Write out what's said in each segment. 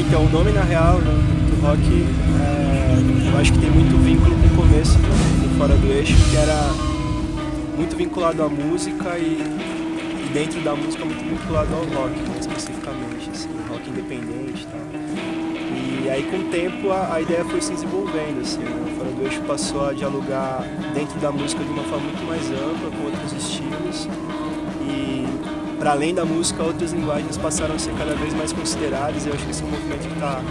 então, o nome na real né, do rock, é, eu acho que tem muito vínculo com o começo do, Fora do Eixo, que era muito vinculado à música e, e dentro da música muito vinculado ao rock, né, especificamente, assim, rock independente e tal. E aí com o tempo a, a ideia foi se desenvolvendo, assim, né, o Fora do Eixo passou a dialogar dentro da música de uma forma muito mais ampla, com outros estilos, para além da música, outras linguagens passaram a ser cada vez mais consideradas, e eu acho que esse é um movimento que está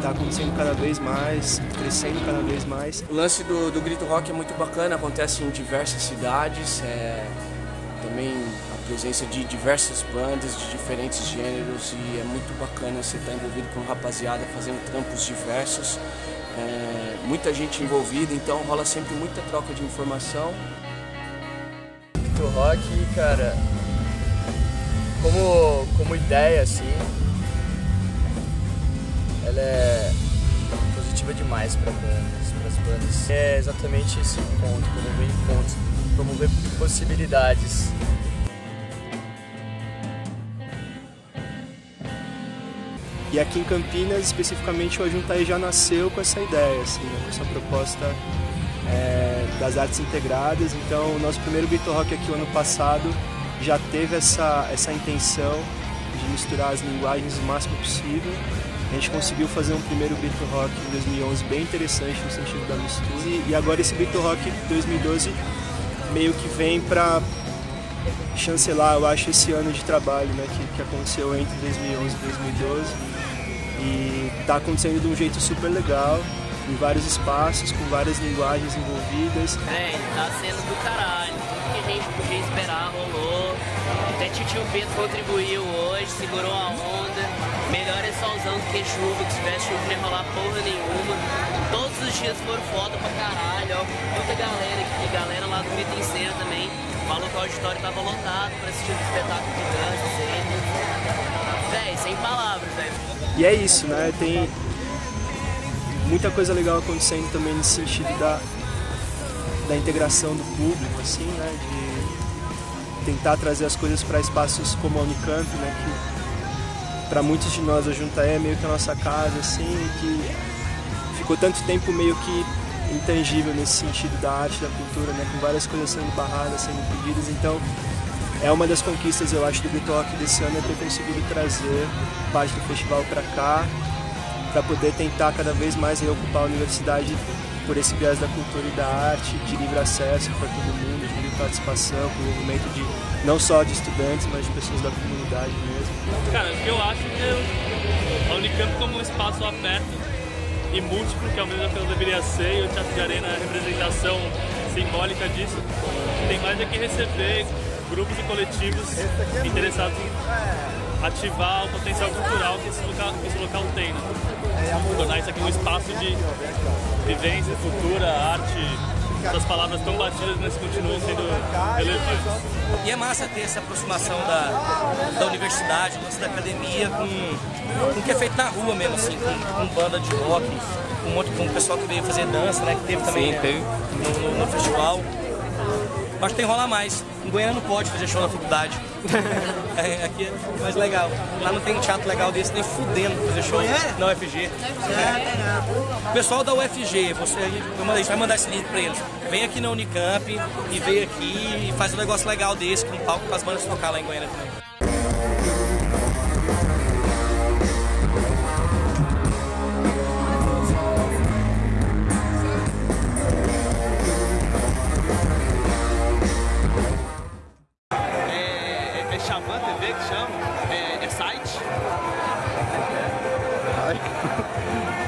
tá acontecendo cada vez mais, crescendo cada vez mais. O lance do, do grito rock é muito bacana, acontece em diversas cidades, é, também a presença de diversas bandas de diferentes gêneros e é muito bacana você estar envolvido com rapaziada fazendo trampos diversos, é, muita gente envolvida, então rola sempre muita troca de informação. Grito rock, cara, como, como ideia assim, ela é positiva demais para bandas, as bandas. É exatamente esse ponto, promover encontros, promover possibilidades. E aqui em Campinas, especificamente, o Ajuntaí já nasceu com essa ideia, assim, né, com essa proposta é, das artes integradas. Então, o nosso primeiro Beat Rock aqui o ano passado já teve essa, essa intenção de misturar as linguagens o máximo possível. A gente conseguiu fazer um primeiro Beat Rock em 2011 bem interessante no sentido da mistura. E agora esse Beat Rock 2012 meio que vem para chancelar, eu acho, esse ano de trabalho né, que, que aconteceu entre 2011 e 2012. E está acontecendo de um jeito super legal, em vários espaços, com várias linguagens envolvidas. É, tá sendo do caralho. Tudo que a gente podia esperar rolou. Até Titio Pedro contribuiu hoje, segurou a onda. Melhor é solzão do que chuva, que se tivesse chuva não ia rolar porra nenhuma. Todos os dias foram foda pra caralho, ó. Muita galera aqui, galera lá do em Cena também. Falou que o auditório tava lotado pra assistir o espetáculo de dança, sempre. Véi, sem palavras, velho. E é isso, né? Tem muita coisa legal acontecendo também nesse sentido da, da integração do público, assim, né? De tentar trazer as coisas para espaços como a Unicamp, né? Que para muitos de nós a Juntaé é meio que a nossa casa, assim, que ficou tanto tempo meio que intangível nesse sentido da arte, da cultura, né? Com várias coisas sendo barradas, sendo impedidas, então é uma das conquistas, eu acho, do Bitoque desse ano é ter conseguido trazer parte do festival para cá, para poder tentar cada vez mais reocupar a universidade por esse viés da cultura e da arte, de livre acesso para todo mundo, de livre participação, com o movimento de não só de estudantes, mas de pessoas da comunidade mesmo. Cara, o que eu acho que a Unicamp como um espaço aberto e múltiplo, que ao menos o que ela deveria ser, e o Teatro de Arena é a representação simbólica disso, tem mais é que receber grupos e coletivos interessados em ativar o potencial cultural que esse local, que esse local tem. Né? Tornar isso aqui um espaço de vivência, cultura, arte, essas palavras tão batidas, mas continuam sendo relevantes. E é massa ter essa aproximação da, da universidade, o lance da academia, com, com o que é feito na rua mesmo, assim, com, com banda de rock, com um monte com o pessoal que veio fazer dança, né? Que teve também Sim, teve. No, no, no festival. Acho que tem que rolar mais. Em Goiânia não pode fazer show na faculdade. é, aqui é mais legal. Lá não tem um teatro legal desse, nem fudendo fazer show na UFG. É. O pessoal da UFG, você, a gente vai mandar esse link pra eles. Vem aqui na Unicamp e vem aqui e faz um negócio legal desse, com um palco para as bandas tocar lá em Goiânia também. É Xamã TV que chama? É, é site?